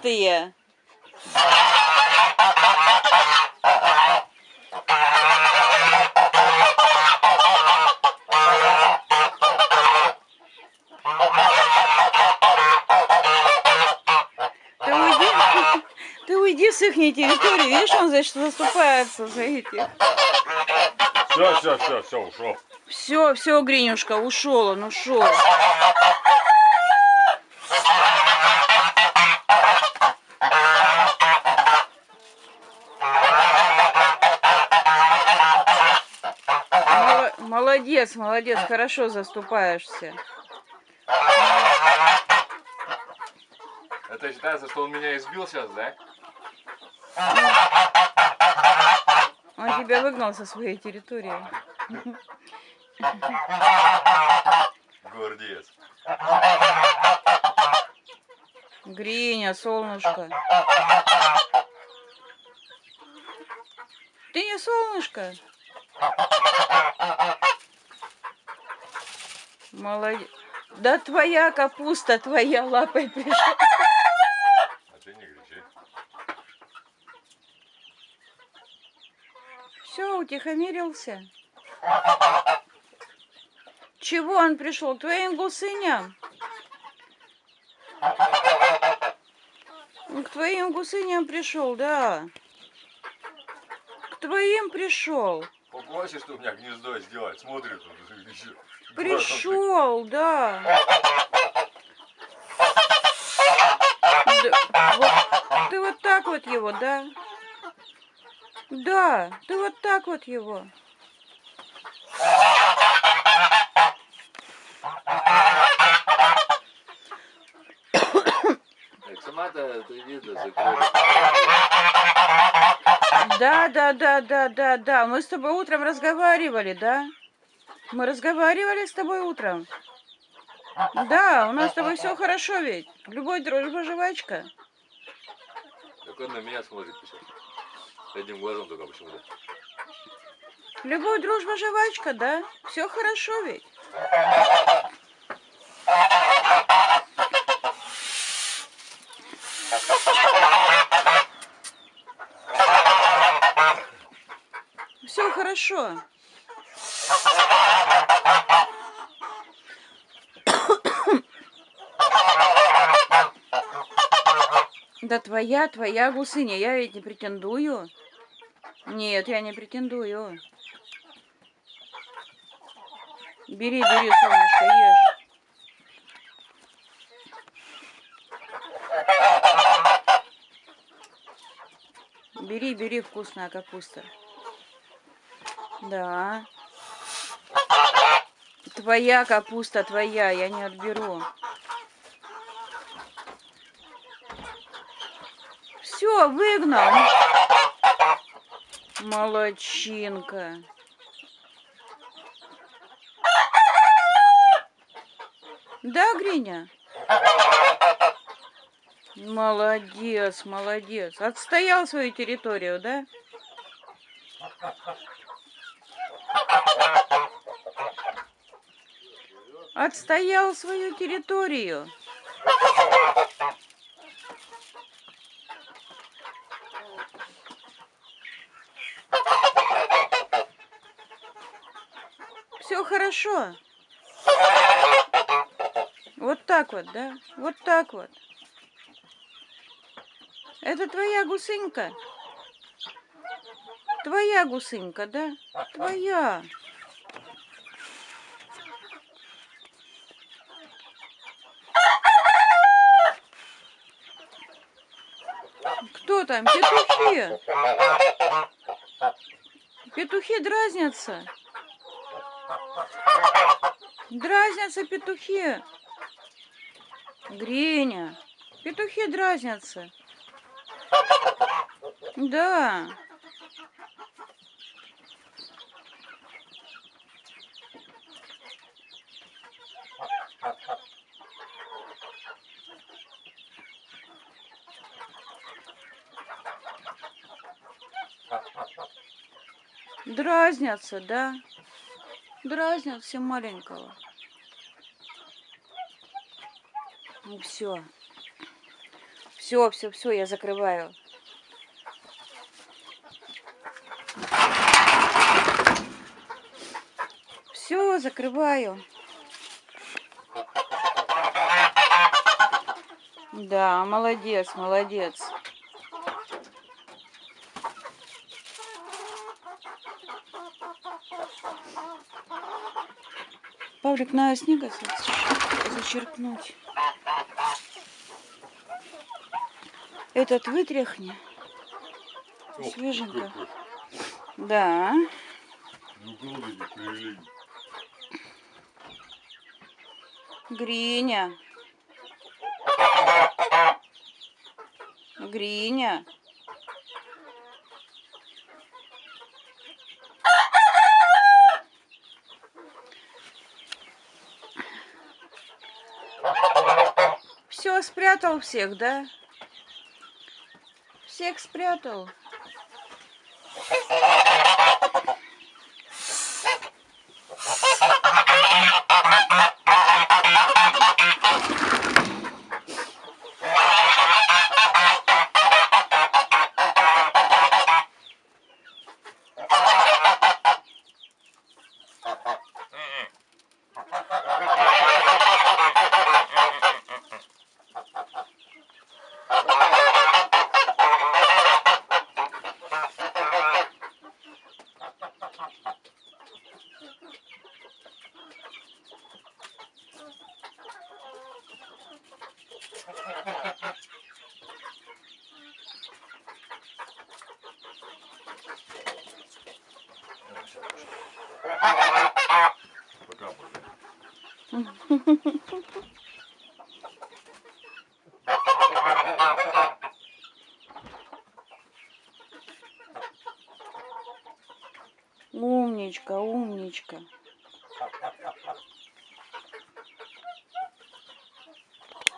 пустые. Ты уйди, ты уйди с их территории. Видишь, он значит заступается за этих. Все, все, все, все, ушел. Все, все, Гринюшка, ушел он, ушел. Молодец, молодец, хорошо заступаешься. Это считается, что он меня избил сейчас, да? Он тебя выгнал со своей территории. Гордец. Гриня, солнышко. Ты не солнышко? Молодец. Да твоя капуста, твоя лапой пришла. А ты не кричи. Все, утихомирился. Чего он пришел? К твоим гусыням? К твоим гусыням пришел, да. К твоим пришел. Попросишь, что у меня гнездо сделать, смотрит он еще. Пришел, да. Да, вот, ты вот так вот его, да? Да, ты вот так вот его. Да, да, да, да, да, да. Мы с тобой утром разговаривали, да? Мы разговаривали с тобой утром. Да, у нас с тобой все хорошо ведь. Любой дружба жвачка. Так он на меня смотрит сейчас. Одним глазом только почему-то. Любой дружба жвачка, да? Все хорошо ведь. Все хорошо. Да твоя, твоя гусыня, я ведь не претендую. Нет, я не претендую. Бери, бери, солнышко, ешь. Бери, бери, вкусная капуста. Да. Твоя капуста, твоя, я не отберу. Все, выгнал. Молодчинка. Да, Гриня? Молодец, молодец. Отстоял свою территорию, да? Отстоял свою территорию. Все хорошо. Вот так вот, да? Вот так вот. Это твоя гусынька? Твоя гусынька, да? Твоя. Там? Петухи. Петухи дразнятся. Дразнятся петухи. Гриня. Петухи дразнятся. Да. Дразнятся, да? Дразнят все маленького. Ну все. Все, все, все, я закрываю. Все, закрываю. Да, молодец, молодец. Павлик, на снега за- зачерпнуть. Этот вытряхни. О, Свеженько. какой. Да. Ну, привели. Гриня. Гриня. Все, спрятал всех, да? Всех спрятал. Умничка, умничка.